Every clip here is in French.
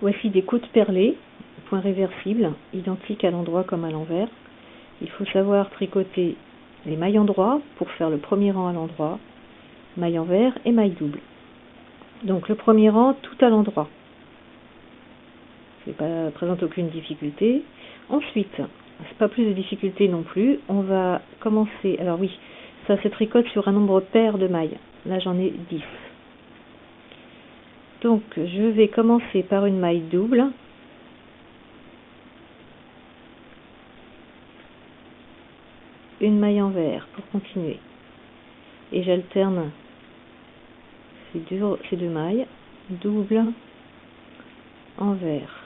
Voici des côtes perlées, point réversible, identiques à l'endroit comme à l'envers. Il faut savoir tricoter les mailles endroit pour faire le premier rang à l'endroit, maille envers et maille double. Donc le premier rang tout à l'endroit. Ça ne présente aucune difficulté. Ensuite, c'est pas plus de difficulté non plus. On va commencer. Alors oui, ça se tricote sur un nombre pair de mailles. Là j'en ai 10. Donc je vais commencer par une maille double. Une maille envers pour continuer. Et j'alterne ces deux, ces deux mailles. Double, envers.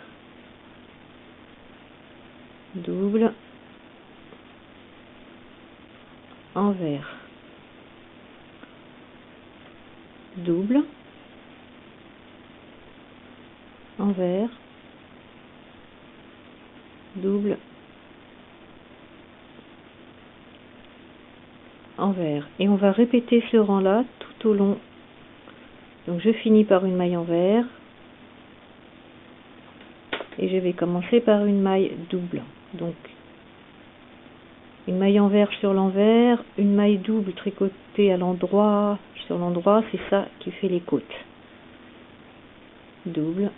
Double, envers. Double envers, double, envers. Et on va répéter ce rang-là tout au long. Donc je finis par une maille envers. Et je vais commencer par une maille double. Donc une maille envers sur l'envers, une maille double tricotée à l'endroit, sur l'endroit, c'est ça qui fait les côtes. Double,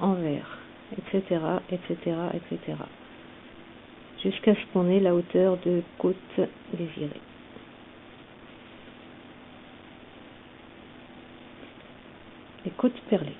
envers, etc., etc., etc. Jusqu'à ce qu'on ait la hauteur de côte désirée. Les côtes perlées.